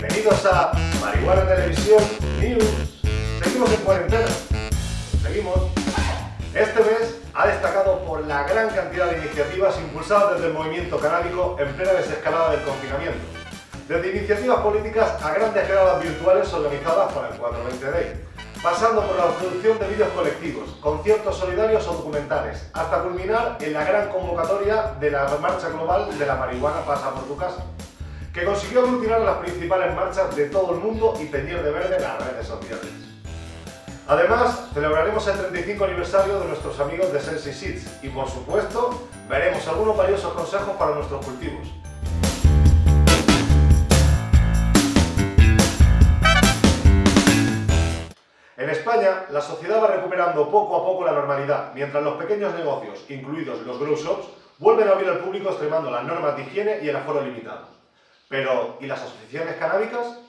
Bienvenidos a Marihuana Televisión News. Seguimos en cuarentena. Seguimos. Este mes ha destacado por la gran cantidad de iniciativas impulsadas desde el movimiento canábico en plena desescalada del confinamiento. Desde iniciativas políticas a grandes quedadas virtuales organizadas para el 420 Day pasando por la producción de vídeos colectivos, conciertos solidarios o documentales, hasta culminar en la gran convocatoria de la Marcha Global de la Marihuana Pasa por tu Casa, que consiguió aglutinar las principales marchas de todo el mundo y teñir de verde las redes sociales. Además, celebraremos el 35 aniversario de nuestros amigos de Sensi Seeds y, por supuesto, veremos algunos valiosos consejos para nuestros cultivos. En España, la sociedad va recuperando poco a poco la normalidad, mientras los pequeños negocios, incluidos los grow shops, vuelven a abrir al público extremando las normas de higiene y el aforo limitado. Pero, ¿y las asociaciones canábicas?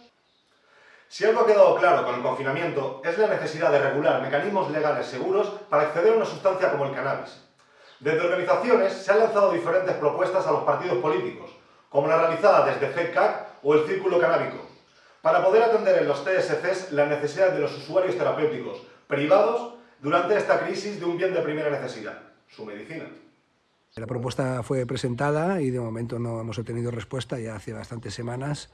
Si algo ha quedado claro con el confinamiento es la necesidad de regular mecanismos legales seguros para acceder a una sustancia como el cannabis. Desde organizaciones se han lanzado diferentes propuestas a los partidos políticos, como la realizada desde FEDCAC o el Círculo Canábico, para poder atender en los TSCs las necesidades de los usuarios terapéuticos privados durante esta crisis de un bien de primera necesidad, su medicina. La propuesta fue presentada y de momento no hemos obtenido respuesta ya hace bastantes semanas,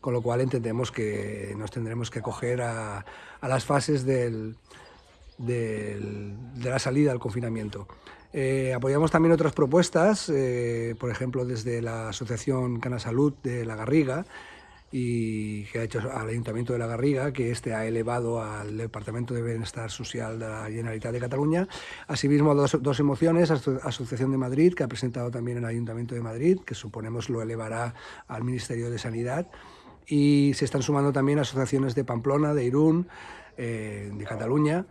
con lo cual entendemos que nos tendremos que acoger a, las fases de la salida al confinamiento. Eh, apoyamos también otras propuestas, eh, por ejemplo desde la Asociación Cana Salud de La Garriga, y que ha hecho al Ayuntamiento de la Garriga, que este ha elevado al Departamento de Bienestar Social de la Generalitat de Cataluña. Asimismo, dos, dos emociones, Asociación de Madrid, que ha presentado también el Ayuntamiento de Madrid, que suponemos lo elevará al Ministerio de Sanidad. Y se están sumando también asociaciones de Pamplona, de Irún, eh, de Cataluña,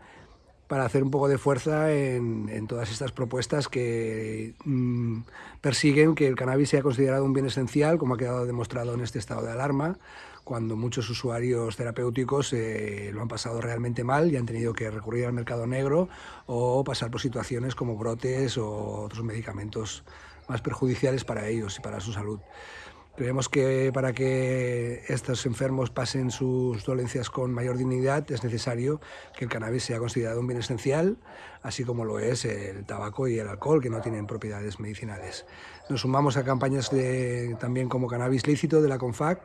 para hacer un poco de fuerza en, todas estas propuestas que mm, persiguen que el cannabis sea considerado un bien esencial, como ha quedado demostrado en este estado de alarma, cuando muchos usuarios terapéuticos eh, lo han pasado realmente mal y han tenido que recurrir al mercado negro o pasar por situaciones como brotes o otros medicamentos más perjudiciales para ellos y para su salud. Creemos que para que estos enfermos pasen sus dolencias con mayor dignidad es necesario que el cannabis sea considerado un bien esencial, así como lo es el tabaco y el alcohol, que no tienen propiedades medicinales. Nos sumamos a campañas también como cannabis lícito de la CONFAC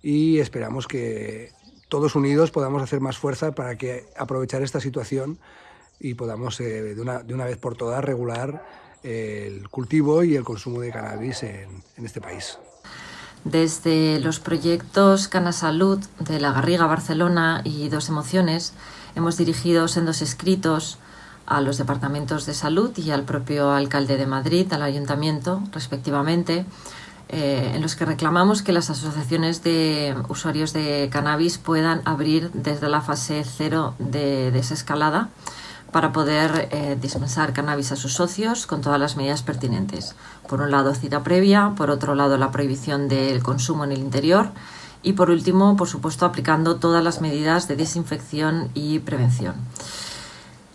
y esperamos que todos unidos podamos hacer más fuerza para que aprovechar esta situación y podamos eh, de, una, de, una, vez por todas regular el cultivo y el consumo de cannabis en, en este país. Desde los proyectos Cana Salud de La Garriga Barcelona y Dos Emociones hemos dirigido sendos escritos a los departamentos de salud y al propio alcalde de Madrid, al ayuntamiento, respectivamente, eh, en los que reclamamos que las asociaciones de usuarios de cannabis puedan abrir desde la fase cero de desescalada para poder eh, dispensar cannabis a sus socios con todas las medidas pertinentes. Por un lado, cita previa, por otro lado, la prohibición del consumo en el interior y por último, por supuesto, aplicando todas las medidas de desinfección y prevención.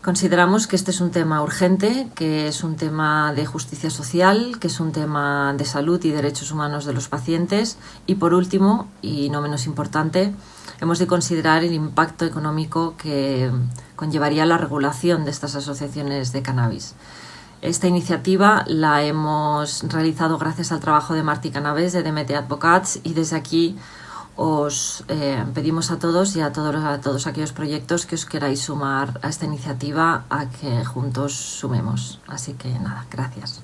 Consideramos que este es un tema urgente, que es un tema de justicia social, que es un tema de salud y derechos humanos de los pacientes y por último, y no menos importante, hemos de considerar el impacto económico que conllevaría la regulación de estas asociaciones de cannabis. Esta iniciativa la hemos realizado gracias al trabajo de Martí Cannabis de DMT Advocats y desde aquí os eh, pedimos a todos y a todos, a todos aquellos proyectos que os queráis sumar a esta iniciativa a que juntos sumemos. Así que nada, gracias.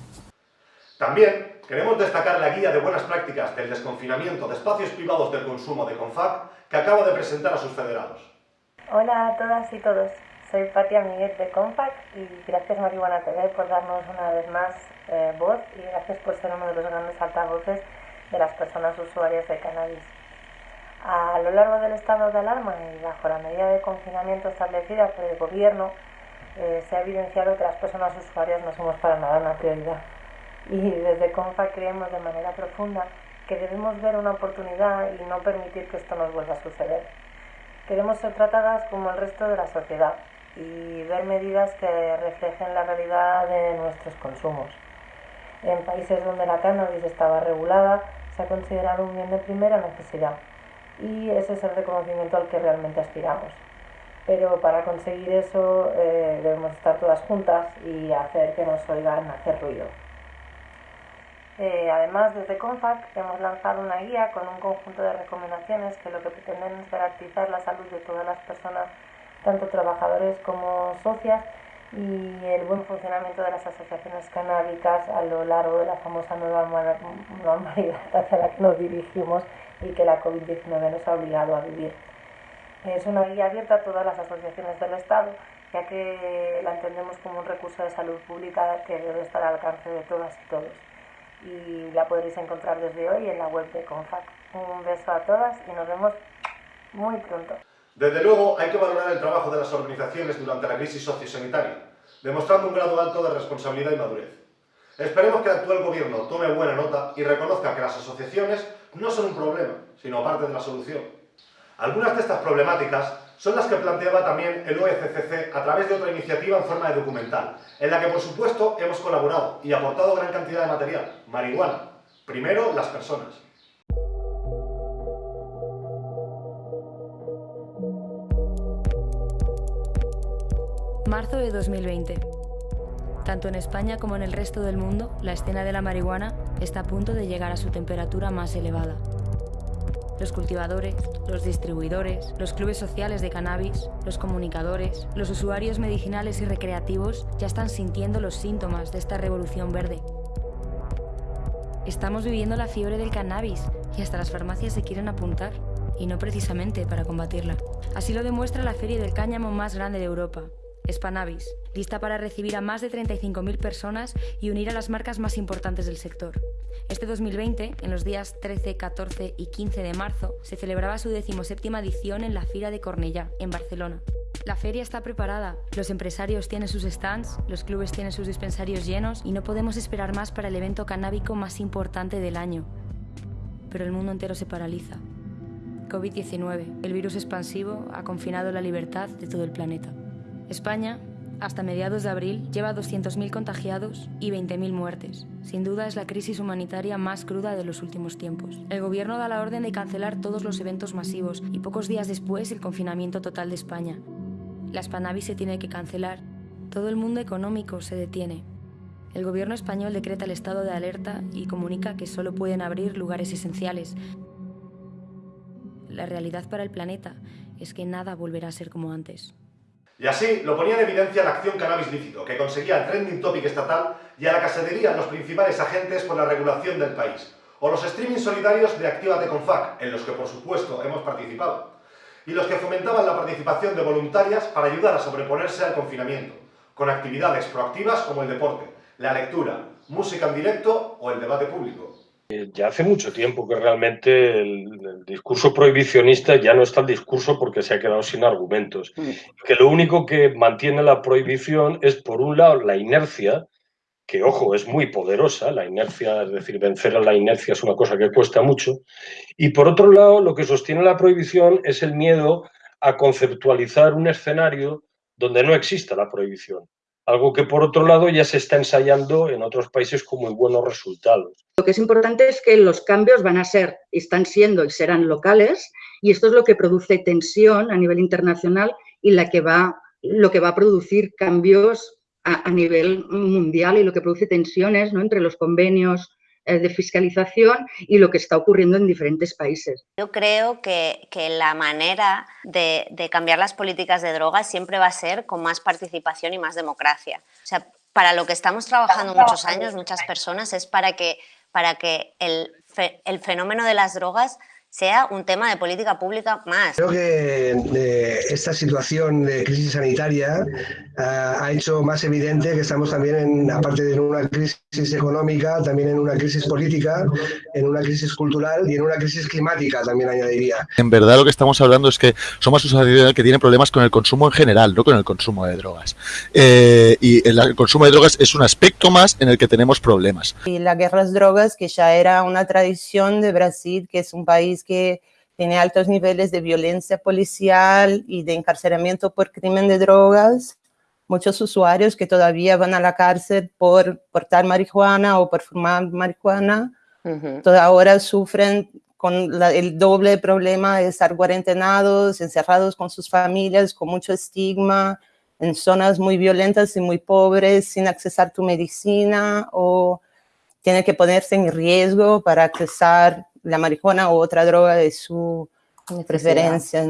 También Queremos destacar la guía de buenas prácticas del desconfinamiento de espacios privados del consumo de CONFAC que acaba de presentar a sus federados. Hola a todas y todos, soy Patia Miguel de CONFAC y gracias Marihuana TV por darnos una vez más eh, voz y gracias por ser uno de los grandes altavoces de las personas usuarias de cannabis. A lo largo del estado de alarma y bajo la medida de confinamiento establecida por el gobierno, eh, se ha evidenciado que las personas usuarias no somos para nada una prioridad y desde CONFA creemos de manera profunda que debemos ver una oportunidad y no permitir que esto nos vuelva a suceder. Queremos ser tratadas como el resto de la sociedad y ver medidas que reflejen la realidad de nuestros consumos. En países donde la cannabis estaba regulada, se ha considerado un bien de primera necesidad y ese es el reconocimiento al que realmente aspiramos. Pero para conseguir eso eh, debemos estar todas juntas y hacer que nos oigan hacer ruido. Eh, además, desde CONFAC hemos lanzado una guía con un conjunto de recomendaciones que lo que pretenden es garantizar la salud de todas las personas, tanto trabajadores como socias, y el buen funcionamiento de las asociaciones canábicas a lo largo de la famosa nueva normalidad hacia la que nos dirigimos y que la COVID-19 nos ha obligado a vivir. Es una guía abierta a todas las asociaciones del Estado, ya que la entendemos como un recurso de salud pública que debe estar al alcance de todas y todos. Y la podréis encontrar desde hoy en la web de CONFAC. Un beso a todas y nos vemos muy pronto. Desde luego, hay que valorar el trabajo de las organizaciones durante la crisis sociosanitaria, demostrando un grado alto de responsabilidad y madurez. Esperemos que el actual gobierno tome buena nota y reconozca que las asociaciones no son un problema, sino parte de la solución. Algunas de estas problemáticas son las que planteaba también el OECCC a través de otra iniciativa en forma de documental, en la que por supuesto hemos colaborado y aportado gran cantidad de material, marihuana. Primero, las personas. Marzo de 2020. Tanto en España como en el resto del mundo, la escena de la marihuana está a punto de llegar a su temperatura más elevada. Los cultivadores, los distribuidores, los clubes sociales de cannabis, los comunicadores, los usuarios medicinales y recreativos ya están sintiendo los síntomas de esta revolución verde. Estamos viviendo la fiebre del cannabis y hasta las farmacias se quieren apuntar, y no precisamente para combatirla. Así lo demuestra la feria del cáñamo más grande de Europa, Spanavis, lista para recibir a más de 35.000 personas y unir a las marcas más importantes del sector. Este 2020, en los días 13, 14 y 15 de marzo, se celebraba su decimoséptima edición en la Fira de Cornellá, en Barcelona. La feria está preparada, los empresarios tienen sus stands, los clubes tienen sus dispensarios llenos y no podemos esperar más para el evento canábico más importante del año. Pero el mundo entero se paraliza. COVID-19, el virus expansivo, ha confinado la libertad de todo el planeta. España, hasta mediados de abril, lleva 200.000 contagiados y 20.000 muertes. Sin duda es la crisis humanitaria más cruda de los últimos tiempos. El gobierno da la orden de cancelar todos los eventos masivos y pocos días después el confinamiento total de España. La Spanavis se tiene que cancelar. Todo el mundo económico se detiene. El gobierno español decreta el estado de alerta y comunica que solo pueden abrir lugares esenciales. La realidad para el planeta es que nada volverá a ser como antes. Y así lo ponía en evidencia la acción cannabis lícito, que conseguía el trending topic estatal y a la que se los principales agentes por la regulación del país, o los streaming solidarios de Actívate con FAC, en los que por supuesto hemos participado, y los que fomentaban la participación de voluntarias para ayudar a sobreponerse al confinamiento, con actividades proactivas como el deporte, la lectura, música en directo o el debate público. Eh, ya hace mucho tiempo que realmente el, discurso prohibicionista ya no está el discurso porque se ha quedado sin argumentos. Mm. Que lo único que mantiene la prohibición es, por un lado, la inercia, que, ojo, es muy poderosa, la inercia, es decir, vencer a la inercia es una cosa que cuesta mucho, y por otro lado, lo que sostiene la prohibición es el miedo a conceptualizar un escenario donde no exista la prohibición algo que por otro lado ya se está ensayando en otros países con muy buenos resultados. Lo que es importante es que los cambios van a ser, están siendo y serán locales y esto es lo que produce tensión a nivel internacional y que va, lo que va a producir cambios a, a nivel mundial y lo que produce tensiones ¿no? entre los convenios de fiscalización y lo que está ocurriendo en diferentes países. Yo creo que, que la manera de, de, cambiar las políticas de drogas siempre va a ser con más participación y más democracia. O sea, para lo que estamos trabajando muchos años, muchas personas, es para que, para que el, el fenómeno de las drogas sea un tema de política pública más. Creo que eh, esta situación de crisis sanitaria eh, ha hecho más evidente que estamos también, en, aparte de una crisis económica, también en una crisis política, en una crisis cultural y en una crisis climática, también añadiría. En verdad lo que estamos hablando es que somos una sociedad que tiene problemas con el consumo en general, no con el consumo de drogas. Eh, y el, consumo de drogas es un aspecto más en el que tenemos problemas. Y la guerra a las drogas, que ya era una tradición de Brasil, que es un país que tiene altos niveles de violencia policial y de encarcelamiento por crimen de drogas. Muchos usuarios que todavía van a la cárcel por portar marihuana o por fumar marihuana, uh ahora sufren con el doble problema de estar cuarentenados, encerrados con sus familias, con mucho estigma, en zonas muy violentas y muy pobres, sin accesar tu medicina o tiene que ponerse en riesgo para accesar la marihuana o otra droga de su preferencia.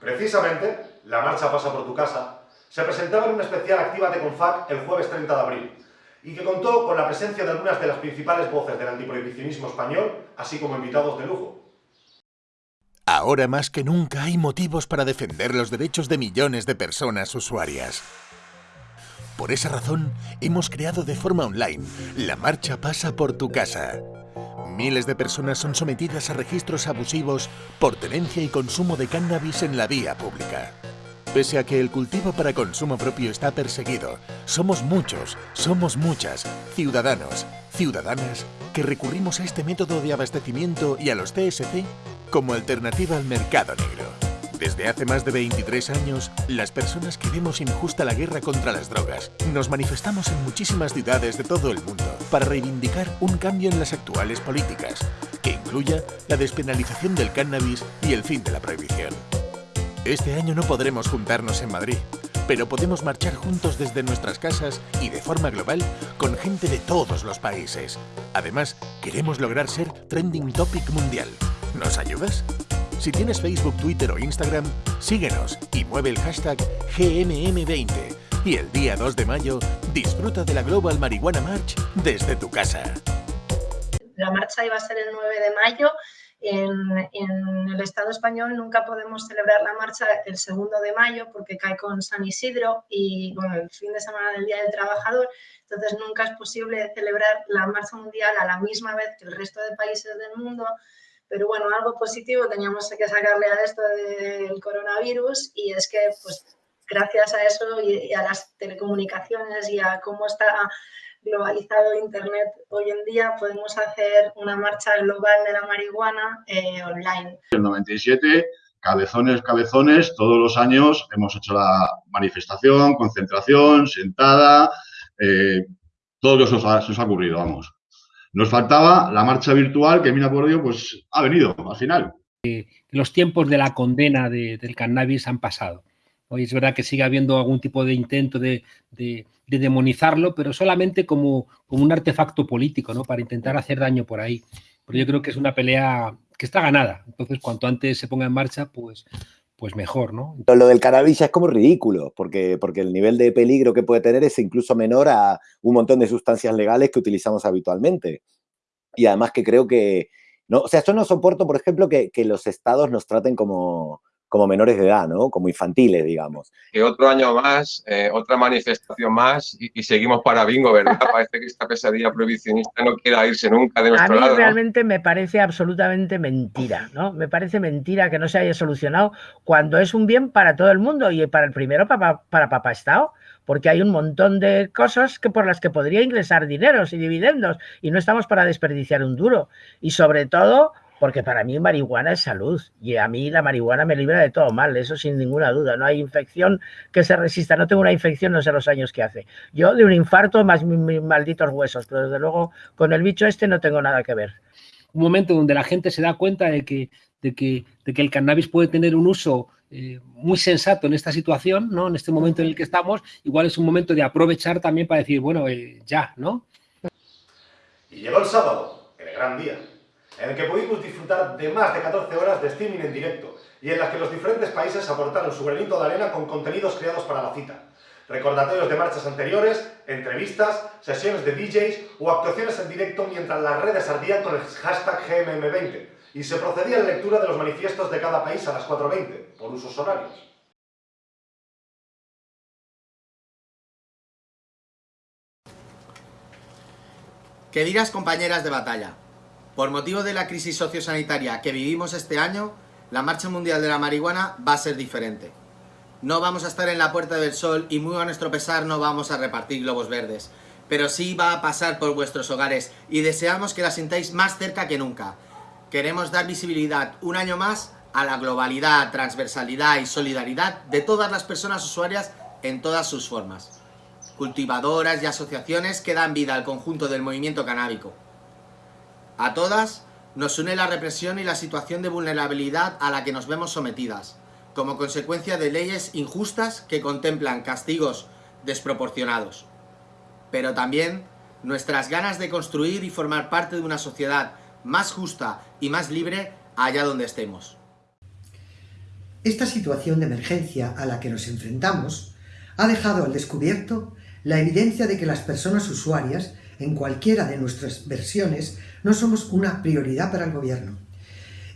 Precisamente, la marcha pasa por tu casa se presentaba en una especial activa de CONFAC el jueves 30 de abril y que contó con la presencia de algunas de las principales voces del antiprohibicionismo español, así como invitados de lujo. Ahora más que nunca hay motivos para defender los derechos de millones de personas usuarias. Por esa razón, hemos creado de forma online la Marcha Pasa por tu Casa. Miles de personas son sometidas a registros abusivos por tenencia y consumo de cannabis en la vía pública. Pese a que el cultivo para consumo propio está perseguido, somos muchos, somos muchas, ciudadanos, ciudadanas, que recurrimos a este método de abastecimiento y a los TSC como alternativa al mercado negro. Desde hace más de 23 años, las personas que vemos injusta la guerra contra las drogas nos manifestamos en muchísimas ciudades de todo el mundo para reivindicar un cambio en las actuales políticas, que incluya la despenalización del cannabis y el fin de la prohibición. Este año no podremos juntarnos en Madrid, pero podemos marchar juntos desde nuestras casas y de forma global con gente de todos los países. Además, queremos lograr ser trending topic mundial. ¿Nos ayudas? Si tienes Facebook, Twitter o Instagram, síguenos y mueve el hashtag GMM20. Y el día 2 de mayo, disfruta de la Global Marihuana March desde tu casa. La marcha iba a ser el 9 de mayo en, el Estado español nunca podemos celebrar la marcha el segundo de mayo porque cae con San Isidro y bueno, el fin de semana del Día del Trabajador, entonces nunca es posible celebrar la marcha mundial a la misma vez que el resto de países del mundo, pero bueno, algo positivo teníamos que sacarle a esto del coronavirus y es que pues gracias a eso y a las telecomunicaciones y a cómo está globalizado Internet hoy en día, podemos hacer una marcha global de la marihuana eh, online. En el 97, cabezones, cabezones, todos los años hemos hecho la manifestación, concentración, sentada, eh, todo lo que se os ha, ocurrido, vamos. Nos faltaba la marcha virtual que, mira por Dios, pues ha venido al final. Los tiempos de la condena del cannabis han pasado. Hoy es verdad que sigue habiendo algún tipo de intento de, demonizarlo, pero solamente como, como, un artefacto político, ¿no? Para intentar hacer daño por ahí. Pero yo creo que es una pelea que está ganada. Entonces, cuanto antes se ponga en marcha, pues, pues mejor, ¿no? Lo del cannabis es como ridículo, porque, porque el nivel de peligro que puede tener es incluso menor a un montón de sustancias legales que utilizamos habitualmente. Y además que creo que, no, o sea, yo no soporto, por ejemplo, que, que los estados nos traten como, como menores de edad, ¿no? Como infantiles, digamos. Que otro año más, eh, otra manifestación más y, seguimos para bingo, ¿verdad? Parece que esta pesadilla prohibicionista no quiera irse nunca de nuestro lado. A mí realmente me parece absolutamente mentira, ¿no? Me parece mentira que no se haya solucionado cuando es un bien para todo el mundo y para el primero para, para Papá Estado porque hay un montón de cosas que por las que podría ingresar dineros y dividendos y no estamos para desperdiciar un duro. Y sobre todo, porque para mí marihuana es salud y a mí la marihuana me libra de todo mal, eso sin ninguna duda. No hay infección que se resista, no tengo una infección, no sé los años que hace. Yo de un infarto más mis, malditos huesos, pero desde luego con el bicho este no tengo nada que ver. Un momento donde la gente se da cuenta de que, de que, de que el cannabis puede tener un uso eh, muy sensato en esta situación, ¿no? En este momento en el que estamos, igual es un momento de aprovechar también para decir, bueno, eh, ya, ¿no? Y llegó el sábado, el gran día en el que pudimos disfrutar de más de 14 horas de streaming en directo y en las que los diferentes países aportaron su granito de arena con contenidos creados para la cita. Recordatorios de marchas anteriores, entrevistas, sesiones de DJs o actuaciones en directo mientras las redes ardían con el hashtag GMM20 y se procedía a la lectura de los manifiestos de cada país a las 4.20, por usos horarios. Queridas compañeras de batalla, por motivo de la crisis sociosanitaria que vivimos este año, la Marcha Mundial de la Marihuana va a ser diferente. No vamos a estar en la Puerta del Sol y muy a nuestro pesar no vamos a repartir globos verdes, pero sí va a pasar por vuestros hogares y deseamos que la sintáis más cerca que nunca. Queremos dar visibilidad un año más a la globalidad, transversalidad y solidaridad de todas las personas usuarias en todas sus formas. Cultivadoras y asociaciones que dan vida al conjunto del movimiento canábico. A todas Nos une la represión y la situación de vulnerabilidad a la que nos vemos sometidas, como consecuencia de leyes injustas que contemplan castigos desproporcionados. Pero también nuestras ganas de construir y formar parte de una sociedad más justa y más libre allá donde estemos. Esta situación de emergencia a la que nos enfrentamos ha dejado al descubierto la evidencia de que las personas usuarias, en cualquiera de nuestras versiones, no somos una prioridad para el gobierno.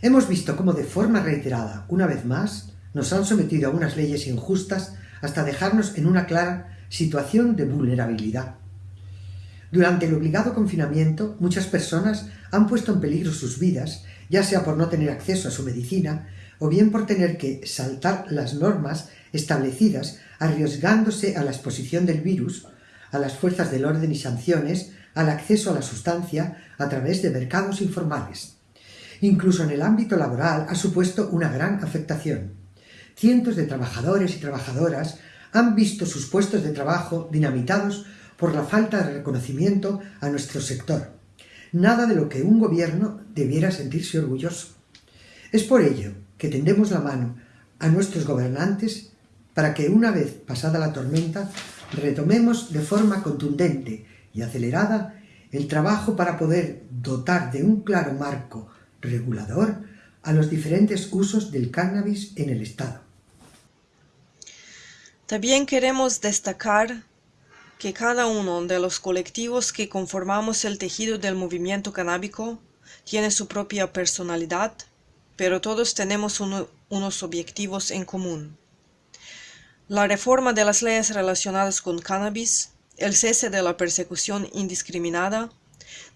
Hemos visto cómo de forma reiterada, una vez más, nos han sometido a unas leyes injustas hasta dejarnos en una clara situación de vulnerabilidad. Durante el obligado confinamiento, muchas personas han puesto en peligro sus vidas, ya sea por no tener acceso a su medicina, o bien por tener que saltar las normas establecidas arriesgándose a la exposición del virus, a las fuerzas del orden y sanciones, al acceso a la sustancia a través de mercados informales. Incluso en el ámbito laboral ha supuesto una gran afectación. Cientos de trabajadores y trabajadoras han visto sus puestos de trabajo dinamitados por la falta de reconocimiento a nuestro sector. Nada de lo que un gobierno debiera sentirse orgulloso. Es por ello que tendemos la mano a nuestros gobernantes para que una vez pasada la tormenta retomemos de forma contundente y acelerada el trabajo para poder dotar de un claro marco regulador a los diferentes usos del cannabis en el Estado. También queremos destacar que cada uno de los colectivos que conformamos el tejido del movimiento canábico tiene su propia personalidad, pero todos tenemos unos objetivos en común. La reforma de las leyes relacionadas con cannabis, el cese de la persecución indiscriminada,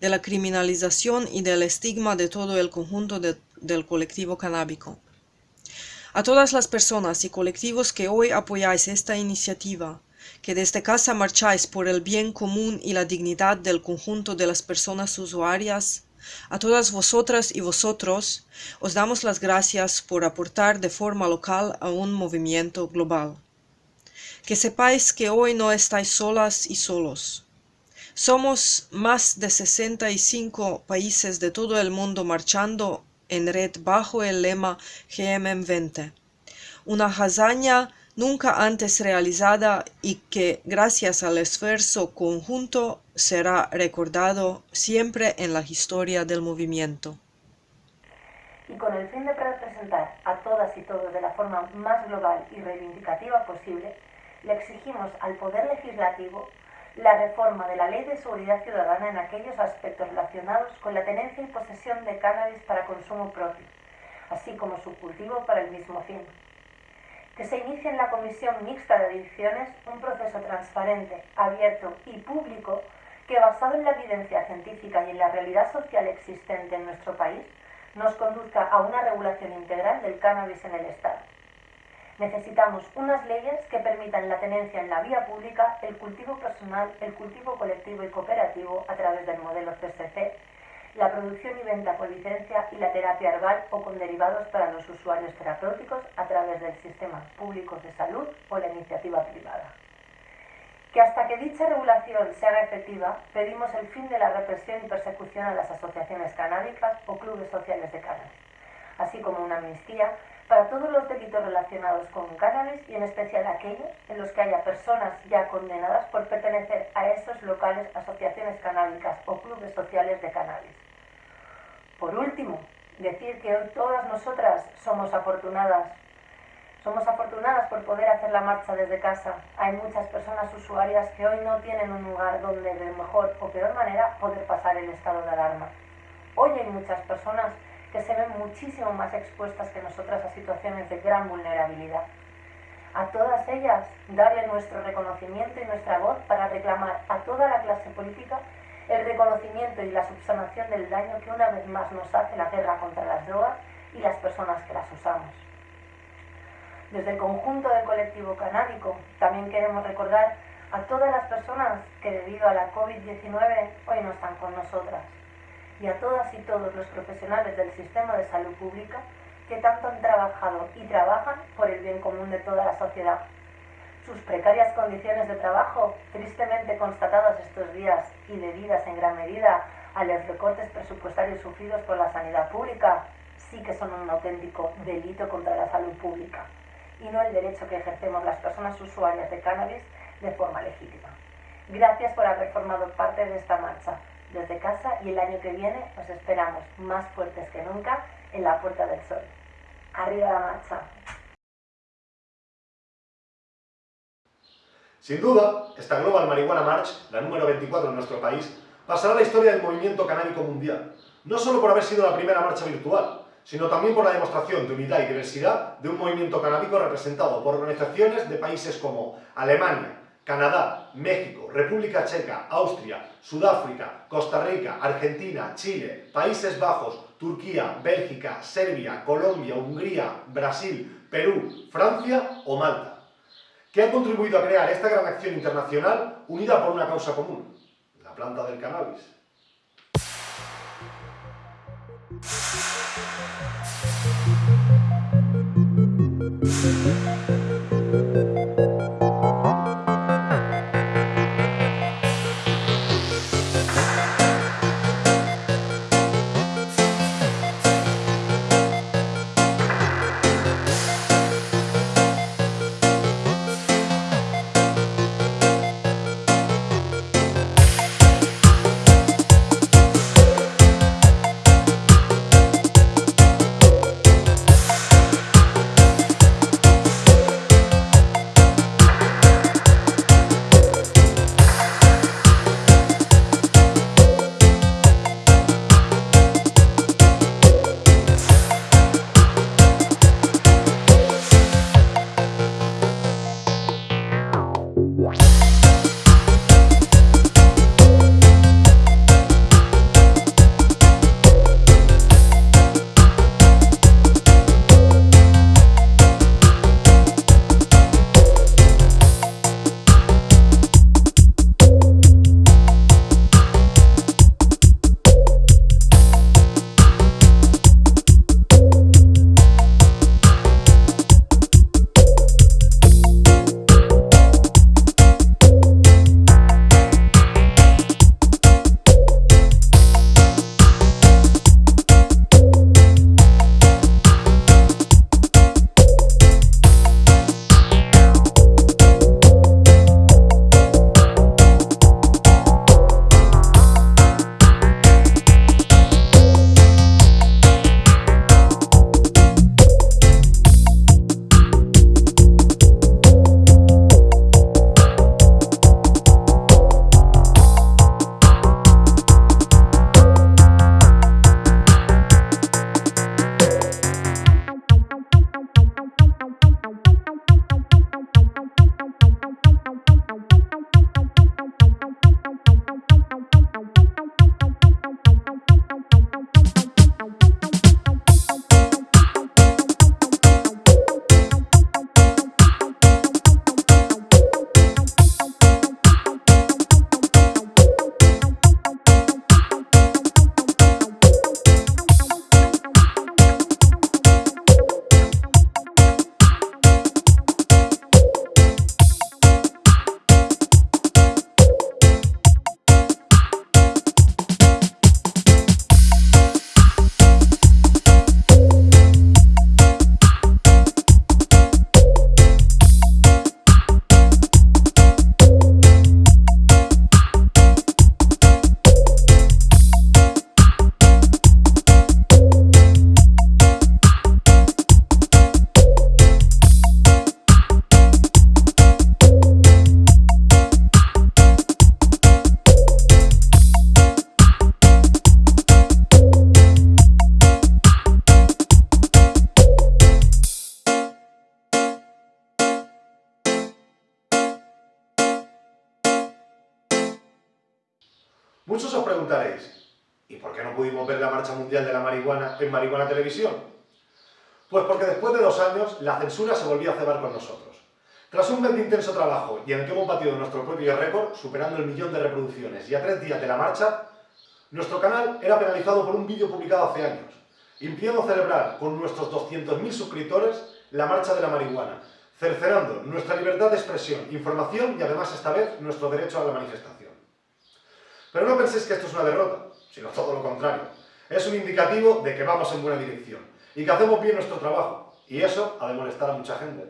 de la criminalización y del estigma de todo el conjunto del colectivo canábico. A todas las personas y colectivos que hoy apoyáis esta iniciativa, que desde casa marcháis por el bien común y la dignidad del conjunto de las personas usuarias, a todas vosotras y vosotros os damos las gracias por aportar de forma local a un movimiento global que sepáis que hoy no estáis solas y solos. Somos más de 65 países de todo el mundo marchando en red bajo el lema GMM20, una hazaña nunca antes realizada y que gracias al esfuerzo conjunto será recordado siempre en la historia del movimiento. Y con el fin de representar a todas y todos de la forma más global y reivindicativa posible, le exigimos al Poder Legislativo la reforma de la Ley de Seguridad Ciudadana en aquellos aspectos relacionados con la tenencia y posesión de cannabis para consumo propio, así como su cultivo para el mismo fin. Que se inicie en la Comisión Mixta de Adicciones un proceso transparente, abierto y público que, basado en la evidencia científica y en la realidad social existente en nuestro país, nos conduzca a una regulación integral del cannabis en el Estado. Necesitamos unas leyes que permitan la tenencia en la vía pública, el cultivo personal, el cultivo colectivo y cooperativo a través del modelo CSC, la producción y venta por licencia y la terapia herbal o con derivados para los usuarios terapéuticos a través del sistema público de salud o la iniciativa privada. Que hasta que dicha regulación se haga efectiva, pedimos el fin de la represión y persecución a las asociaciones canábicas o clubes sociales de cannabis, así como una amnistía para todos los delitos relacionados con cannabis y en especial aquellos en los que haya personas ya condenadas por pertenecer a esos locales, asociaciones canábicas o clubes sociales de cannabis. Por último, decir que hoy todas nosotras somos afortunadas. Somos afortunadas por poder hacer la marcha desde casa. Hay muchas personas usuarias que hoy no tienen un lugar donde de mejor o peor manera poder pasar el estado de alarma. Hoy hay muchas personas que se ven muchísimo más expuestas que nosotras a situaciones de gran vulnerabilidad. A todas ellas, darle nuestro reconocimiento y nuestra voz para reclamar a toda la clase política el reconocimiento y la subsanación del daño que una vez más nos hace la guerra contra las drogas y las personas que las usamos. Desde el conjunto del colectivo canábico también queremos recordar a todas las personas que debido a la COVID-19 hoy no están con nosotras y a todas y todos los profesionales del sistema de salud pública que tanto han trabajado y trabajan por el bien común de toda la sociedad. Sus precarias condiciones de trabajo, tristemente constatadas estos días y debidas en gran medida a los recortes presupuestarios sufridos por la sanidad pública, sí que son un auténtico delito contra la salud pública y no el derecho que ejercemos las personas usuarias de cannabis de forma legítima. Gracias por haber formado parte de esta marcha desde casa y el año que viene os esperamos más fuertes que nunca en la Puerta del Sol. Arriba la marcha. Sin duda, esta Global Marihuana March, la número 24 en nuestro país, pasará la historia del movimiento canábico mundial, no solo por haber sido la primera marcha virtual, sino también por la demostración de unidad y diversidad de un movimiento canábico representado por organizaciones de países como Alemania, Canadá, México, República Checa, Austria, Sudáfrica, Costa Rica, Argentina, Chile, Países Bajos, Turquía, Bélgica, Serbia, Colombia, Hungría, Brasil, Perú, Francia o Malta, que han contribuido a crear esta gran acción internacional unida por una causa común, la planta del cannabis. En Marihuana Televisión? Pues porque después de dos años la censura se volvió a cebar con nosotros. Tras un mes de intenso trabajo y en el que hemos batido nuestro propio récord, superando el millón de reproducciones y a tres días de la marcha, nuestro canal era penalizado por un vídeo publicado hace años, impidiendo celebrar con nuestros 200.000 suscriptores la Marcha de la Marihuana, cercenando nuestra libertad de expresión, información y además esta vez nuestro derecho a la manifestación. Pero no penséis que esto es una derrota. sino todo lo contrario. Es un indicativo de que vamos en buena dirección y que hacemos bien nuestro trabajo. Y eso ha de molestar a mucha gente.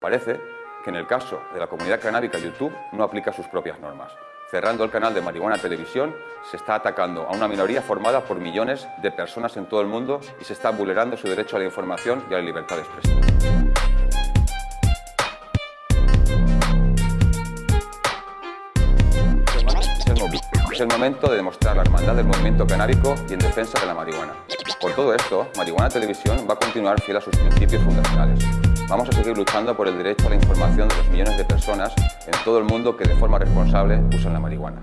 Parece que en el caso de la comunidad canábica YouTube no aplica sus propias normas. Cerrando el canal de Marihuana Televisión, se está atacando a una minoría formada por millones de personas en todo el mundo y se está vulnerando su derecho a la información y a la libertad de expresión. Es el momento de demostrar la hermandad del movimiento canábico y en defensa de la marihuana. Por todo esto, Marihuana Televisión va a continuar fiel a sus principios fundacionales. Vamos a seguir luchando por el derecho a la información de los millones de personas en todo el mundo que de forma responsable usan la marihuana.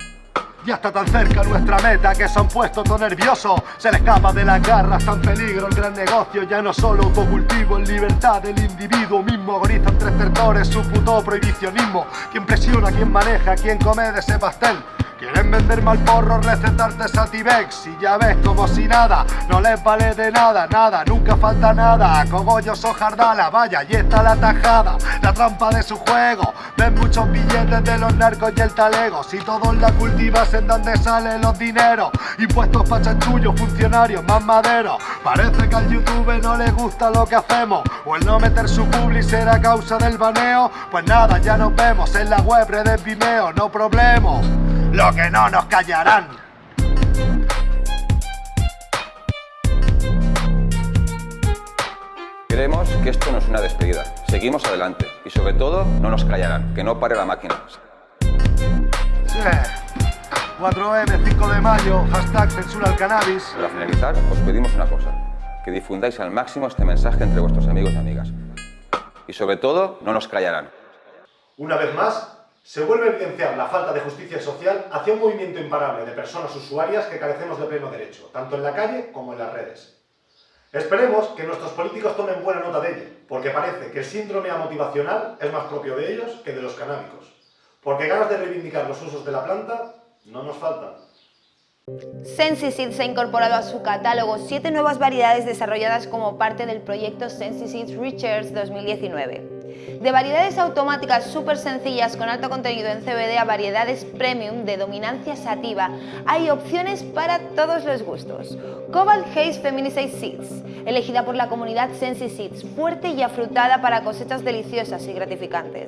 Ya está tan cerca nuestra meta que se han puesto todo nervioso Se le escapa de las garras, está en peligro el gran negocio Ya no solo autocultivo, en libertad del individuo mismo Agonizan tres sectores, su puto prohibicionismo ¿Quién presiona, quién maneja, quién come de ese pastel? Quieren vender mal porro, recetarte Sativex Y ya ves como si nada, no les vale de nada, nada Nunca falta nada, cogollos o jardala Vaya, ahí está la tajada, la trampa de su juego. Ven muchos billetes de los narcos y el talego. Si todos la cultivas en donde salen los dineros Impuestos pa' chanchullos, funcionarios, más maderos Parece que al YouTube no le gusta lo que hacemos O el no meter su publi será causa del baneo. Pues nada, ya nos vemos en la web de Vimeo, no problema lo que no nos callarán. Creemos que esto no es una despedida. Seguimos adelante y sobre todo no nos callarán, que no pare la máquina. Sí. 4M, 5 de mayo, hashtag censura al cannabis. Para finalizar, os pedimos una cosa, que difundáis al máximo este mensaje entre vuestros amigos y amigas. Y sobre todo, no nos callarán. Una vez más, se vuelve a evidenciar la falta de justicia social hacia un movimiento imparable de personas usuarias que carecemos de pleno derecho, tanto en la calle como en las redes. Esperemos que nuestros políticos tomen buena nota de ello, porque parece que el síndrome amotivacional es más propio de ellos que de los canábicos, porque ganas de reivindicar los usos de la planta no nos faltan. SensiSeeds ha incorporado a su catálogo siete nuevas variedades desarrolladas como parte del proyecto SensiSeeds Research 2019. De variedades automáticas súper sencillas con alto contenido en CBD a variedades premium de dominancia sativa, hay opciones para todos los gustos. Cobalt Haze Feminicide Seeds, elegida por la comunidad Sensi Seeds, fuerte y afrutada para cosechas deliciosas y gratificantes.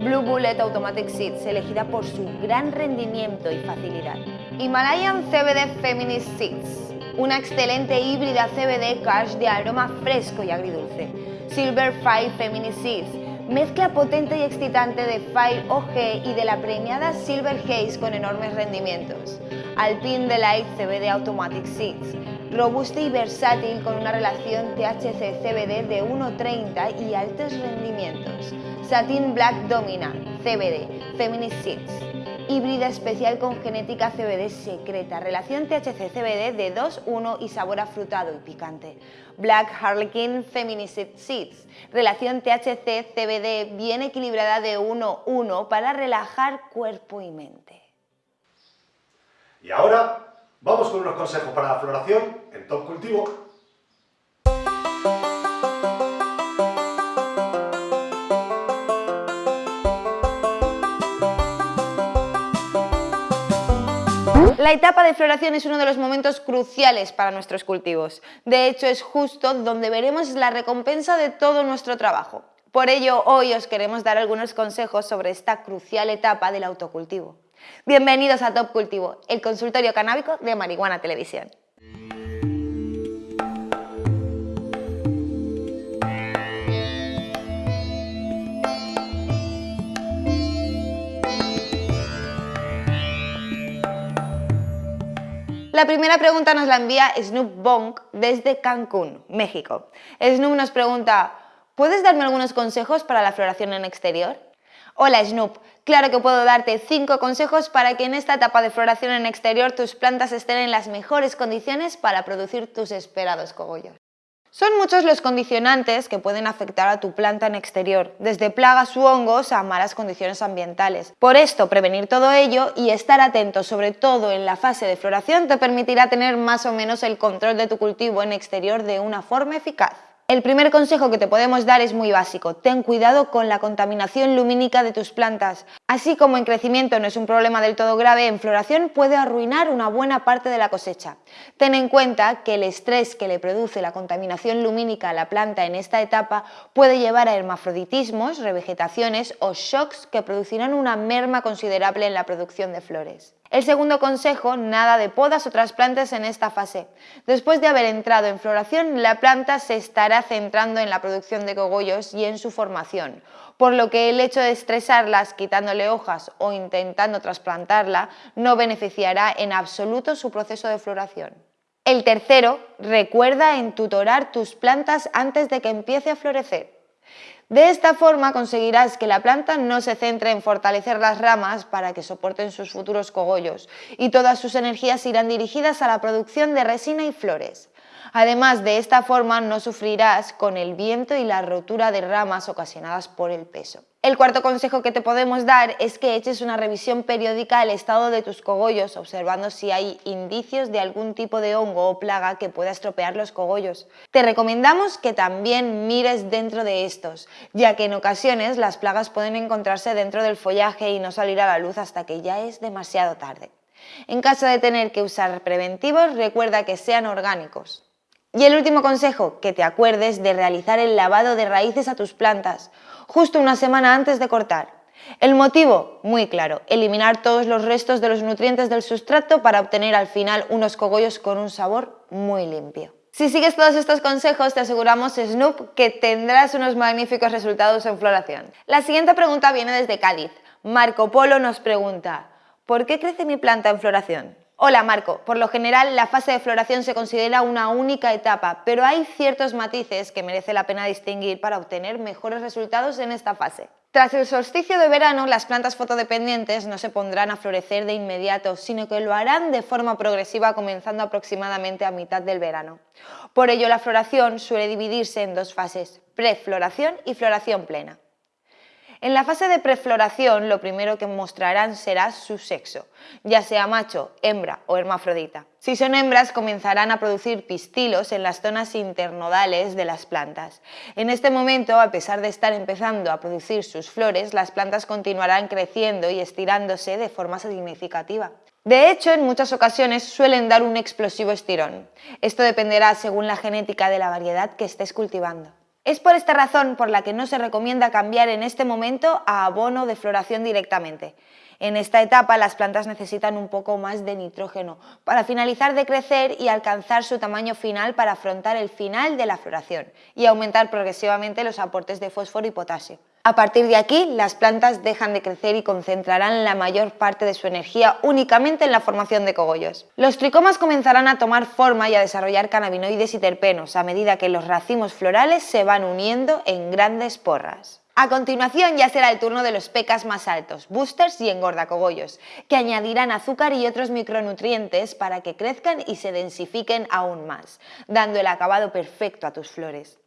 Blue Bullet Automatic Seeds, elegida por su gran rendimiento y facilidad. Himalayan CBD Feminist Seeds, una excelente híbrida CBD cash de aroma fresco y agridulce. Silver Five Feminist Seeds, Mezcla potente y excitante de Fire OG y de la premiada Silver Haze con enormes rendimientos. Alpine Delight CBD Automatic Seeds. Robusta y versátil con una relación THC-CBD de 1,30 y altos rendimientos. Satin Black Dominant CBD Feminist Seeds híbrida especial con genética CBD secreta, relación THC-CBD de 2-1 y sabor afrutado y picante. Black Harlequin Feminicid Seeds, relación THC-CBD bien equilibrada de 1-1 para relajar cuerpo y mente. Y ahora vamos con unos consejos para la floración en Top Cultivo La etapa de floración es uno de los momentos cruciales para nuestros cultivos. De hecho, es justo donde veremos la recompensa de todo nuestro trabajo. Por ello, hoy os queremos dar algunos consejos sobre esta crucial etapa del autocultivo. Bienvenidos a Top Cultivo, el consultorio canábico de Marihuana Televisión. La primera pregunta nos la envía Snoop Bonk desde Cancún, México. Snoop nos pregunta, ¿puedes darme algunos consejos para la floración en exterior? Hola Snoop, claro que puedo darte 5 consejos para que en esta etapa de floración en exterior tus plantas estén en las mejores condiciones para producir tus esperados cogollos. Son muchos los condicionantes que pueden afectar a tu planta en exterior, desde plagas u hongos a malas condiciones ambientales. Por esto, prevenir todo ello y estar atento sobre todo en la fase de floración te permitirá tener más o menos el control de tu cultivo en exterior de una forma eficaz. El primer consejo que te podemos dar es muy básico. Ten cuidado con la contaminación lumínica de tus plantas. Así como en crecimiento no es un problema del todo grave, en floración puede arruinar una buena parte de la cosecha. Ten en cuenta que el estrés que le produce la contaminación lumínica a la planta en esta etapa puede llevar a hermafroditismos, revegetaciones o shocks que producirán una merma considerable en la producción de flores. El segundo consejo, nada de podas o trasplantes en esta fase. Después de haber entrado en floración, la planta se estará centrando en la producción de cogollos y en su formación, por lo que el hecho de estresarlas quitándole hojas o intentando trasplantarla no beneficiará en absoluto su proceso de floración. El tercero, recuerda entutorar tus plantas antes de que empiece a florecer. De esta forma conseguirás que la planta no se centre en fortalecer las ramas para que soporten sus futuros cogollos y todas sus energías irán dirigidas a la producción de resina y flores. Además, de esta forma no sufrirás con el viento y la rotura de ramas ocasionadas por el peso. El cuarto consejo que te podemos dar es que eches una revisión periódica al estado de tus cogollos, observando si hay indicios de algún tipo de hongo o plaga que pueda estropear los cogollos. Te recomendamos que también mires dentro de estos, ya que en ocasiones las plagas pueden encontrarse dentro del follaje y no salir a la luz hasta que ya es demasiado tarde. En caso de tener que usar preventivos, recuerda que sean orgánicos. Y el último consejo, que te acuerdes de realizar el lavado de raíces a tus plantas, justo una semana antes de cortar. El motivo, muy claro, eliminar todos los restos de los nutrientes del sustrato para obtener al final unos cogollos con un sabor muy limpio. Si sigues todos estos consejos, te aseguramos, Snoop, que tendrás unos magníficos resultados en floración. La siguiente pregunta viene desde Cádiz. Marco Polo nos pregunta, ¿por qué crece mi planta en floración? Hola Marco, por lo general la fase de floración se considera una única etapa, pero hay ciertos matices que merece la pena distinguir para obtener mejores resultados en esta fase. Tras el solsticio de verano, las plantas fotodependientes no se pondrán a florecer de inmediato, sino que lo harán de forma progresiva comenzando aproximadamente a mitad del verano. Por ello, la floración suele dividirse en dos fases, prefloración y floración plena. En la fase de prefloración lo primero que mostrarán será su sexo, ya sea macho, hembra o hermafrodita. Si son hembras comenzarán a producir pistilos en las zonas internodales de las plantas. En este momento, a pesar de estar empezando a producir sus flores, las plantas continuarán creciendo y estirándose de forma significativa. De hecho, en muchas ocasiones suelen dar un explosivo estirón. Esto dependerá según la genética de la variedad que estés cultivando. Es por esta razón por la que no se recomienda cambiar en este momento a abono de floración directamente. En esta etapa las plantas necesitan un poco más de nitrógeno para finalizar de crecer y alcanzar su tamaño final para afrontar el final de la floración y aumentar progresivamente los aportes de fósforo y potasio. A partir de aquí, las plantas dejan de crecer y concentrarán la mayor parte de su energía únicamente en la formación de cogollos. Los tricomas comenzarán a tomar forma y a desarrollar cannabinoides y terpenos a medida que los racimos florales se van uniendo en grandes porras. A continuación ya será el turno de los pecas más altos, boosters y engordacogollos, que añadirán azúcar y otros micronutrientes para que crezcan y se densifiquen aún más, dando el acabado perfecto a tus flores.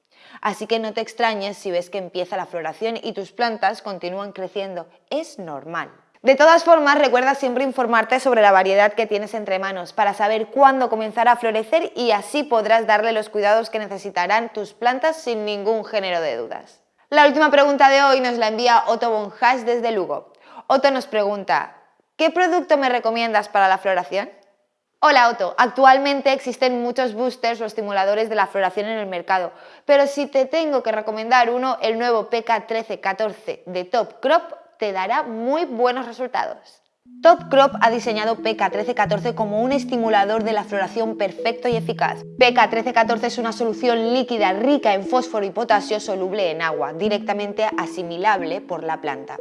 Así que no te extrañes si ves que empieza la floración y tus plantas continúan creciendo. Es normal. De todas formas, recuerda siempre informarte sobre la variedad que tienes entre manos para saber cuándo comenzará a florecer y así podrás darle los cuidados que necesitarán tus plantas sin ningún género de dudas. La última pregunta de hoy nos la envía Otto Bonhash desde Lugo. Otto nos pregunta, ¿qué producto me recomiendas para la floración? Hola Otto, actualmente existen muchos boosters o estimuladores de la floración en el mercado, pero si te tengo que recomendar uno, el nuevo PK1314 de Top Crop te dará muy buenos resultados. Top Crop ha diseñado PK1314 como un estimulador de la floración perfecto y eficaz. PK1314 es una solución líquida rica en fósforo y potasio soluble en agua, directamente asimilable por la planta.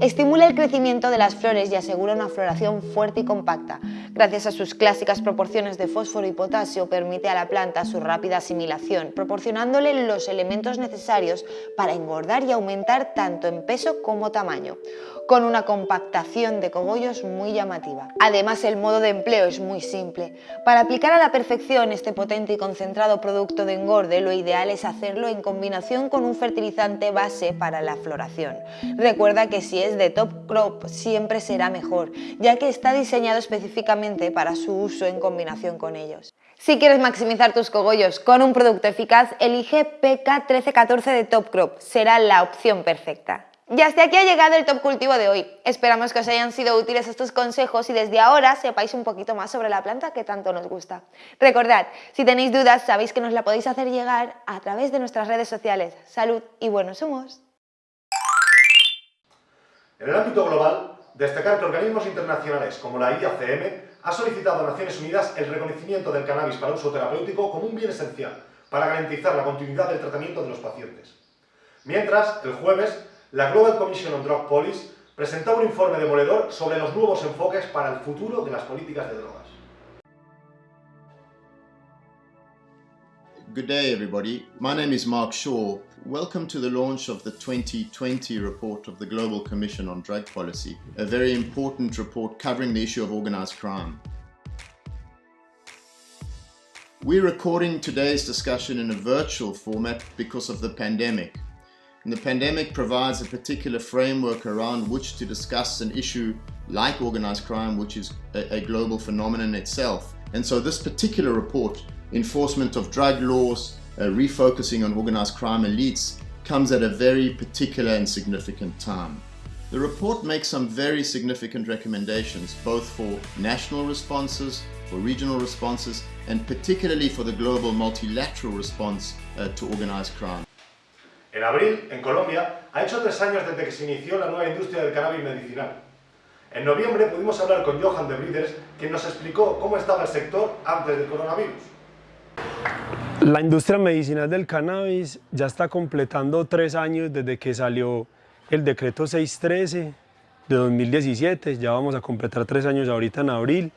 Estimula el crecimiento de las flores y asegura una floración fuerte y compacta. Gracias a sus clásicas proporciones de fósforo y potasio permite a la planta su rápida asimilación, proporcionándole los elementos necesarios para engordar y aumentar tanto en peso como tamaño con una compactación de cogollos muy llamativa. Además, el modo de empleo es muy simple. Para aplicar a la perfección este potente y concentrado producto de engorde, lo ideal es hacerlo en combinación con un fertilizante base para la floración. Recuerda que si es de top crop siempre será mejor, ya que está diseñado específicamente para su uso en combinación con ellos. Si quieres maximizar tus cogollos con un producto eficaz, elige PK1314 de Top Crop, será la opción perfecta. Y hasta aquí ha llegado el Top Cultivo de hoy. Esperamos que os hayan sido útiles estos consejos y desde ahora sepáis un poquito más sobre la planta que tanto nos gusta. Recordad, si tenéis dudas sabéis que nos la podéis hacer llegar a través de nuestras redes sociales. Salud y buenos humos. En el ámbito global, destacar que organismos internacionales como la IACM ha solicitado a Naciones Unidas el reconocimiento del cannabis para uso terapéutico como un bien esencial para garantizar la continuidad del tratamiento de los pacientes. Mientras, el jueves, la Global Commission on Drug Policy presentó un informe demoledor sobre los nuevos enfoques para el futuro de las políticas de drogas. Good day, everybody. My name is Mark Shaw. Welcome to the launch of the 2020 report of the Global Commission on Drug Policy, a very important report covering the issue of organized crime. We're recording today's discussion in a virtual format because of the pandemic. And the pandemic provides a particular framework around which to discuss an issue like organized crime, which is a, a global phenomenon itself. And so this particular report, Enforcement of Drug Laws, uh, refocusing on organized crime elites, comes at a very particular and significant time. The report makes some very significant recommendations, both for national responses, for regional responses, and particularly for the global multilateral response uh, to organized crime. En abril, en Colombia, ha hecho tres años desde que se inició la nueva industria del cannabis medicinal. En noviembre pudimos hablar con Johan de Breeders, quien nos explicó cómo estaba el sector antes del coronavirus. La industria medicinal del cannabis ya está completando tres años desde que salió el decreto 613 de 2017, ya vamos a completar tres años ahorita en abril,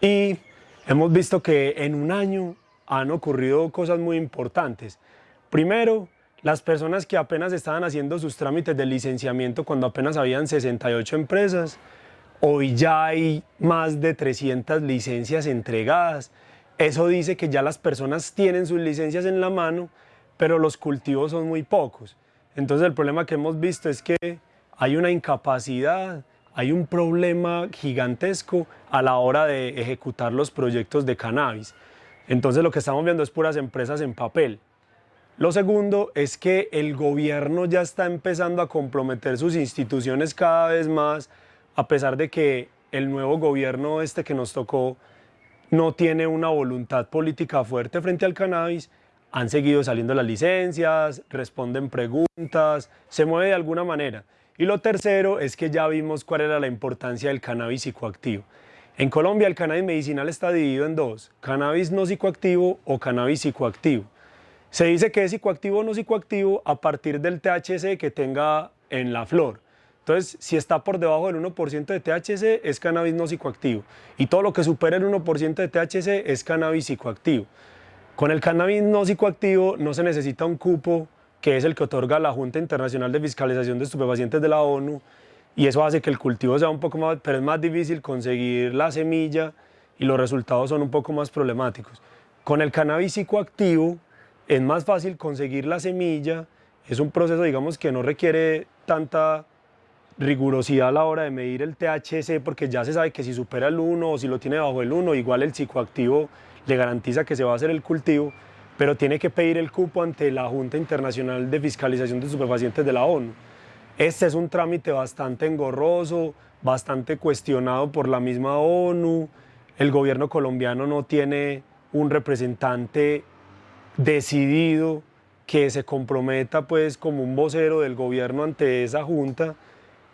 y hemos visto que en un año han ocurrido cosas muy importantes. Primero, las personas que apenas estaban haciendo sus trámites de licenciamiento cuando apenas habían 68 empresas, hoy ya hay más de 300 licencias entregadas. Eso dice que ya las personas tienen sus licencias en la mano, pero los cultivos son muy pocos. Entonces el problema que hemos visto es que hay una incapacidad, hay un problema gigantesco a la hora de ejecutar los proyectos de cannabis. Entonces lo que estamos viendo es puras empresas en papel. Lo segundo es que el gobierno ya está empezando a comprometer sus instituciones cada vez más, a pesar de que el nuevo gobierno este que nos tocó no tiene una voluntad política fuerte frente al cannabis, han seguido saliendo las licencias, responden preguntas, se mueve de alguna manera. Y lo tercero es que ya vimos cuál era la importancia del cannabis psicoactivo. En Colombia el cannabis medicinal está dividido en dos, cannabis no psicoactivo o cannabis psicoactivo. Se dice que es psicoactivo o no psicoactivo a partir del THC que tenga en la flor. Entonces, si está por debajo del 1% de THC, es cannabis no psicoactivo. Y todo lo que supera el 1% de THC es cannabis psicoactivo. Con el cannabis no psicoactivo no se necesita un cupo, que es el que otorga la Junta Internacional de Fiscalización de Estupefacientes de la ONU, y eso hace que el cultivo sea un poco más, pero es más difícil conseguir la semilla y los resultados son un poco más problemáticos. Con el cannabis psicoactivo, es más fácil conseguir la semilla, es un proceso digamos que no requiere tanta rigurosidad a la hora de medir el THC porque ya se sabe que si supera el 1 o si lo tiene bajo el 1, igual el psicoactivo le garantiza que se va a hacer el cultivo, pero tiene que pedir el cupo ante la Junta Internacional de Fiscalización de Estupefacientes de la ONU. Este es un trámite bastante engorroso, bastante cuestionado por la misma ONU. El gobierno colombiano no tiene un representante decidido que se comprometa pues como un vocero del gobierno ante esa junta,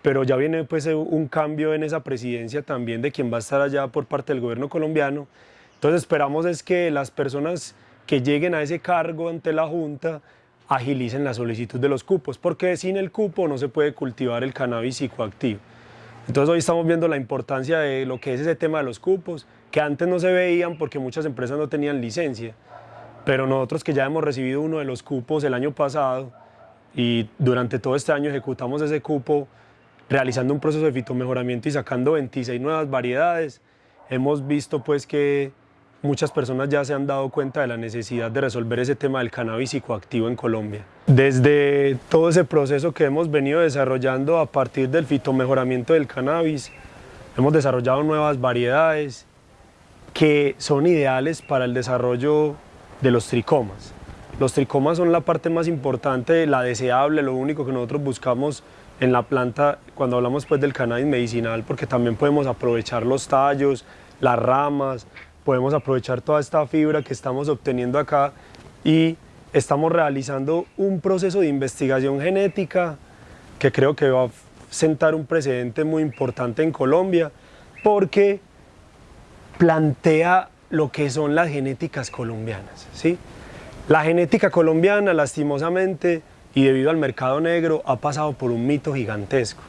pero ya viene pues un cambio en esa presidencia también de quien va a estar allá por parte del gobierno colombiano. Entonces esperamos es que las personas que lleguen a ese cargo ante la junta agilicen la solicitud de los cupos, porque sin el cupo no se puede cultivar el cannabis psicoactivo. Entonces hoy estamos viendo la importancia de lo que es ese tema de los cupos, que antes no se veían porque muchas empresas no tenían licencia pero nosotros que ya hemos recibido uno de los cupos el año pasado y durante todo este año ejecutamos ese cupo realizando un proceso de fitomejoramiento y sacando 26 nuevas variedades, hemos visto pues que muchas personas ya se han dado cuenta de la necesidad de resolver ese tema del cannabis psicoactivo en Colombia. Desde todo ese proceso que hemos venido desarrollando a partir del fitomejoramiento del cannabis, hemos desarrollado nuevas variedades que son ideales para el desarrollo de los tricomas. Los tricomas son la parte más importante, la deseable, lo único que nosotros buscamos en la planta cuando hablamos pues del cannabis medicinal, porque también podemos aprovechar los tallos, las ramas, podemos aprovechar toda esta fibra que estamos obteniendo acá y estamos realizando un proceso de investigación genética que creo que va a sentar un precedente muy importante en Colombia porque plantea lo que son las genéticas colombianas. ¿sí? La genética colombiana, lastimosamente, y debido al mercado negro, ha pasado por un mito gigantesco.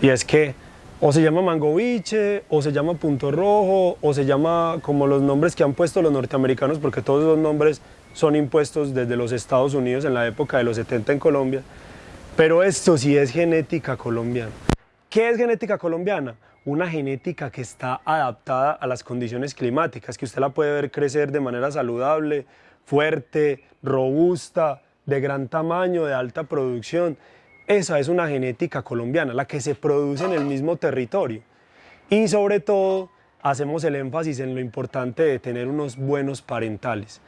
Y es que o se llama mangoviche, o se llama punto rojo, o se llama como los nombres que han puesto los norteamericanos, porque todos esos nombres son impuestos desde los Estados Unidos en la época de los 70 en Colombia. Pero esto sí es genética colombiana. ¿Qué es genética colombiana? Una genética que está adaptada a las condiciones climáticas, que usted la puede ver crecer de manera saludable, fuerte, robusta, de gran tamaño, de alta producción. Esa es una genética colombiana, la que se produce en el mismo territorio. Y sobre todo, hacemos el énfasis en lo importante de tener unos buenos parentales.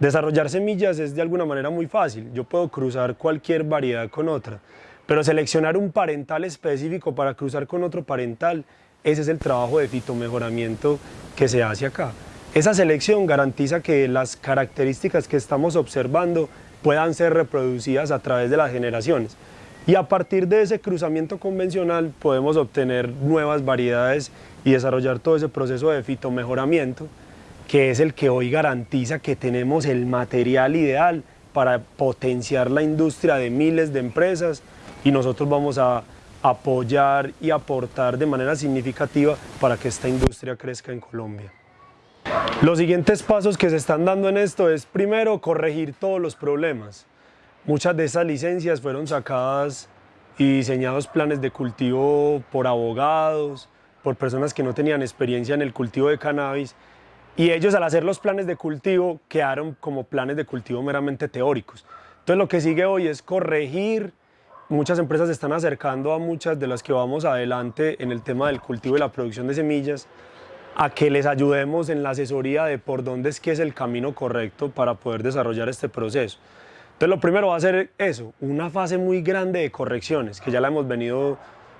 Desarrollar semillas es de alguna manera muy fácil. Yo puedo cruzar cualquier variedad con otra, pero seleccionar un parental específico para cruzar con otro parental, ese es el trabajo de fitomejoramiento que se hace acá. Esa selección garantiza que las características que estamos observando puedan ser reproducidas a través de las generaciones. Y a partir de ese cruzamiento convencional podemos obtener nuevas variedades y desarrollar todo ese proceso de fitomejoramiento, que es el que hoy garantiza que tenemos el material ideal para potenciar la industria de miles de empresas y nosotros vamos a apoyar y aportar de manera significativa para que esta industria crezca en Colombia. Los siguientes pasos que se están dando en esto es primero corregir todos los problemas. Muchas de esas licencias fueron sacadas y diseñados planes de cultivo por abogados, por personas que no tenían experiencia en el cultivo de cannabis y ellos al hacer los planes de cultivo quedaron como planes de cultivo meramente teóricos. Entonces lo que sigue hoy es corregir, muchas empresas se están acercando a muchas de las que vamos adelante en el tema del cultivo y la producción de semillas, a que les ayudemos en la asesoría de por dónde es que es el camino correcto para poder desarrollar este proceso. Entonces lo primero va a ser eso, una fase muy grande de correcciones, que ya la hemos venido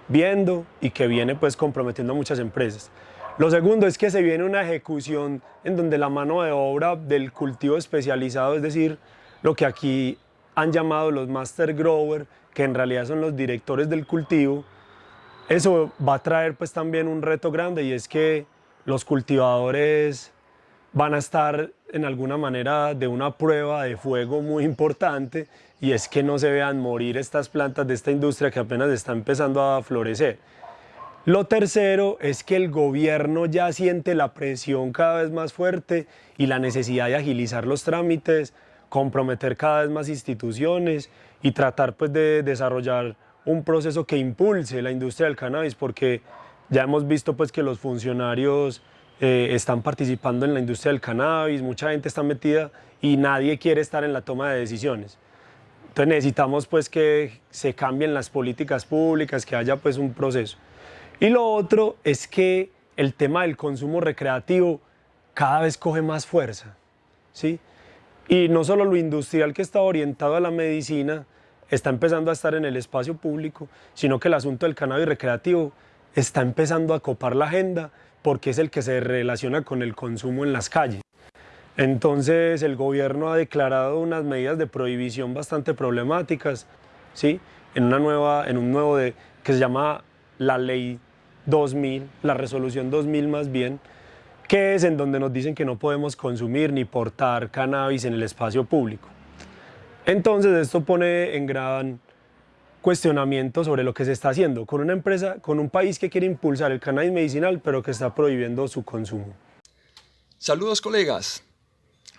viendo y que viene pues comprometiendo a muchas empresas. Lo segundo es que se viene una ejecución en donde la mano de obra del cultivo especializado, es decir, lo que aquí han llamado los master grower, que en realidad son los directores del cultivo, eso va a traer pues también un reto grande y es que los cultivadores van a estar en alguna manera de una prueba de fuego muy importante y es que no se vean morir estas plantas de esta industria que apenas está empezando a florecer. Lo tercero es que el gobierno ya siente la presión cada vez más fuerte y la necesidad de agilizar los trámites, comprometer cada vez más instituciones y tratar pues de desarrollar un proceso que impulse la industria del cannabis porque ya hemos visto pues que los funcionarios eh, están participando en la industria del cannabis, mucha gente está metida y nadie quiere estar en la toma de decisiones. Entonces necesitamos pues que se cambien las políticas públicas, que haya pues un proceso. Y lo otro es que el tema del consumo recreativo cada vez coge más fuerza, ¿sí? Y no solo lo industrial que está orientado a la medicina está empezando a estar en el espacio público, sino que el asunto del cannabis recreativo está empezando a copar la agenda porque es el que se relaciona con el consumo en las calles. Entonces el gobierno ha declarado unas medidas de prohibición bastante problemáticas, ¿sí? en, una nueva, en un nuevo de, que se llama la ley 2000, la resolución 2000 más bien, que es en donde nos dicen que no podemos consumir ni portar cannabis en el espacio público. Entonces esto pone en gran cuestionamiento sobre lo que se está haciendo con una empresa, con un país que quiere impulsar el cannabis medicinal, pero que está prohibiendo su consumo. Saludos colegas,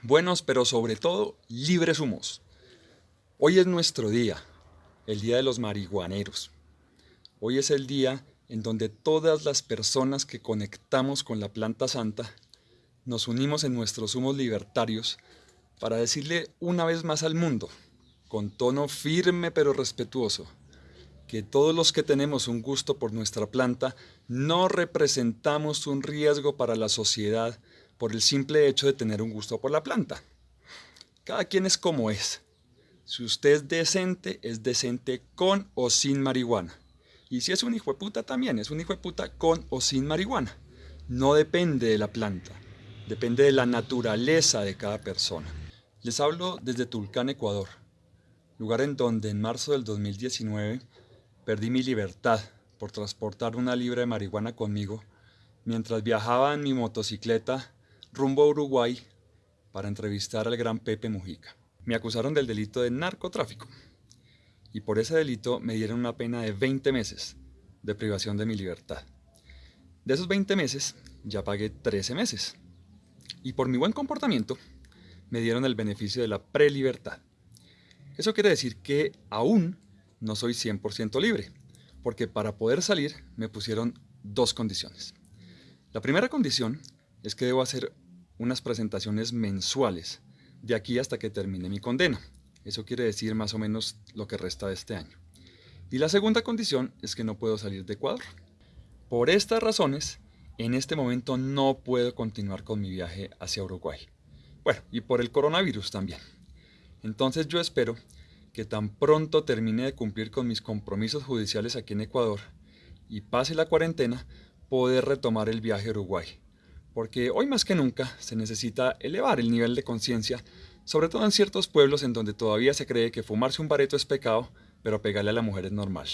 buenos pero sobre todo libres humos. Hoy es nuestro día, el día de los marihuaneros. Hoy es el día en donde todas las personas que conectamos con la planta santa nos unimos en nuestros humos libertarios para decirle una vez más al mundo con tono firme pero respetuoso, que todos los que tenemos un gusto por nuestra planta no representamos un riesgo para la sociedad por el simple hecho de tener un gusto por la planta. Cada quien es como es. Si usted es decente, es decente con o sin marihuana. Y si es un hijo de puta también, es un hijo de puta con o sin marihuana. No depende de la planta, depende de la naturaleza de cada persona. Les hablo desde Tulcán, Ecuador, lugar en donde en marzo del 2019 perdí mi libertad por transportar una libra de marihuana conmigo mientras viajaba en mi motocicleta rumbo a Uruguay para entrevistar al gran Pepe Mujica. Me acusaron del delito de narcotráfico y por ese delito me dieron una pena de 20 meses de privación de mi libertad. De esos 20 meses ya pagué 13 meses y por mi buen comportamiento me dieron el beneficio de la prelibertad. Eso quiere decir que aún no soy 100% libre, porque para poder salir me pusieron dos condiciones. La primera condición es que debo hacer unas presentaciones mensuales de aquí hasta que termine mi condena. Eso quiere decir más o menos lo que resta de este año. Y la segunda condición es que no puedo salir de Ecuador. Por estas razones, en este momento no puedo continuar con mi viaje hacia Uruguay. Bueno, y por el coronavirus también. Entonces yo espero que tan pronto termine de cumplir con mis compromisos judiciales aquí en Ecuador y pase la cuarentena, poder retomar el viaje a Uruguay. Porque hoy más que nunca se necesita elevar el nivel de conciencia, sobre todo en ciertos pueblos en donde todavía se cree que fumarse un bareto es pecado, pero pegarle a la mujer es normal.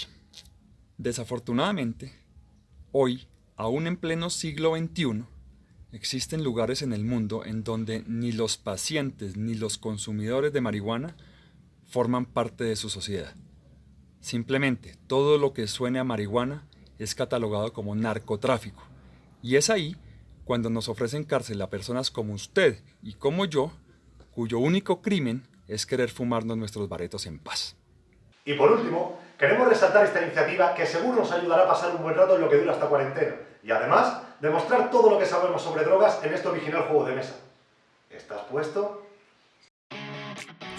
Desafortunadamente, hoy, aún en pleno siglo XXI, existen lugares en el mundo en donde ni los pacientes ni los consumidores de marihuana forman parte de su sociedad. Simplemente todo lo que suene a marihuana es catalogado como narcotráfico. Y es ahí cuando nos ofrecen cárcel a personas como usted y como yo, cuyo único crimen es querer fumarnos nuestros baretos en paz. Y por último, queremos resaltar esta iniciativa que seguro nos ayudará a pasar un buen rato en lo que dura esta cuarentena y además demostrar todo lo que sabemos sobre drogas en este original juego de mesa. ¿Estás puesto?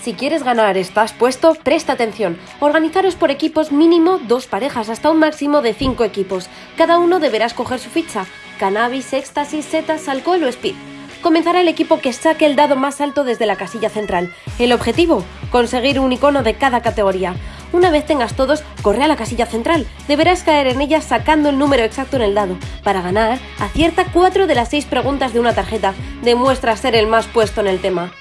Si quieres ganar, estás puesto, presta atención. Organizaros por equipos mínimo dos parejas hasta un máximo de cinco equipos. Cada uno deberá escoger su ficha, cannabis, éxtasis, setas, alcohol o speed. Comenzará el equipo que saque el dado más alto desde la casilla central. El objetivo, conseguir un icono de cada categoría. Una vez tengas todos, corre a la casilla central. Deberás caer en ella sacando el número exacto en el dado. Para ganar, acierta cuatro de las seis preguntas de una tarjeta. Demuestra ser el más puesto en el tema.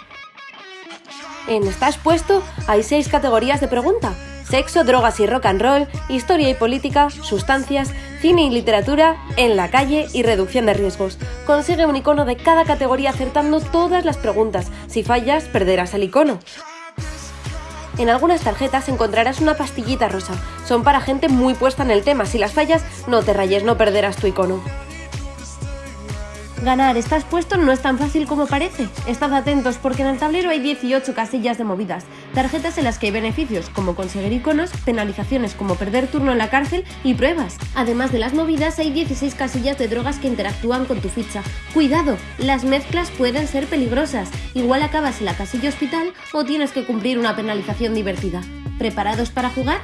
En Estás puesto hay seis categorías de pregunta. Sexo, drogas y rock and roll, historia y política, sustancias, cine y literatura, en la calle y reducción de riesgos. Consigue un icono de cada categoría acertando todas las preguntas. Si fallas, perderás el icono. En algunas tarjetas encontrarás una pastillita rosa. Son para gente muy puesta en el tema. Si las fallas, no te rayes, no perderás tu icono. Ganar estás puesto no es tan fácil como parece. Estad atentos porque en el tablero hay 18 casillas de movidas, tarjetas en las que hay beneficios como conseguir iconos, penalizaciones como perder turno en la cárcel y pruebas. Además de las movidas hay 16 casillas de drogas que interactúan con tu ficha. Cuidado, las mezclas pueden ser peligrosas. Igual acabas en la casilla hospital o tienes que cumplir una penalización divertida. ¿Preparados para jugar?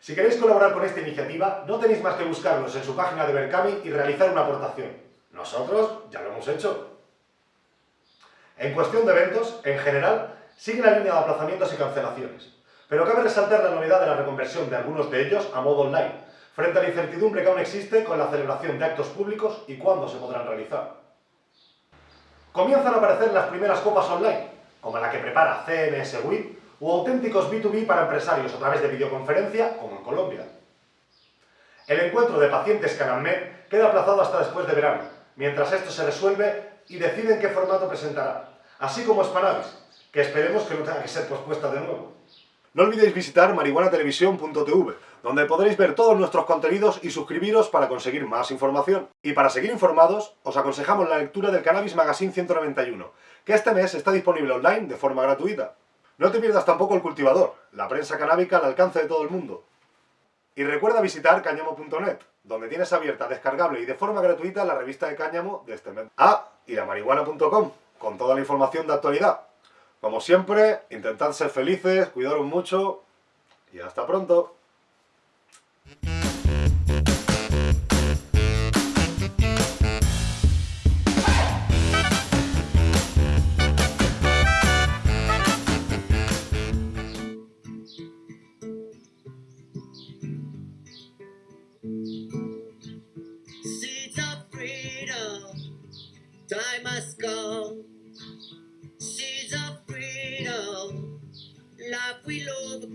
Si queréis colaborar con esta iniciativa, no tenéis más que buscarnos en su página de Berkami y realizar una aportación. Nosotros ya lo hemos hecho. En cuestión de eventos, en general, sigue la línea de aplazamientos y cancelaciones. Pero cabe resaltar la novedad de la reconversión de algunos de ellos a modo online, frente a la incertidumbre que aún existe con la celebración de actos públicos y cuándo se podrán realizar. Comienzan a aparecer las primeras copas online, como la que prepara CNS WIP o auténticos B2B para empresarios a través de videoconferencia, como en Colombia. El encuentro de pacientes Canalmed queda aplazado hasta después de verano, mientras esto se resuelve y deciden qué formato presentará, así como Spanavis, que esperemos que no tenga que ser pospuesta de nuevo. No olvidéis visitar marihuanatelevisión.tv, donde podréis ver todos nuestros contenidos y suscribiros para conseguir más información. Y para seguir informados, os aconsejamos la lectura del Cannabis Magazine 191, que este mes está disponible online de forma gratuita. No te pierdas tampoco el cultivador, la prensa canábica al alcance de todo el mundo. Y recuerda visitar cáñamo.net, donde tienes abierta, descargable y de forma gratuita la revista de cáñamo de este mes. Ah, y la marihuana.com, con toda la información de actualidad. Como siempre, intentad ser felices, cuidaros mucho y hasta pronto.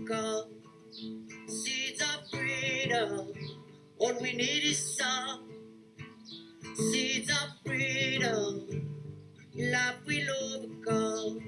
Seeds of freedom, all we need is some. Seeds of freedom, love will overcome.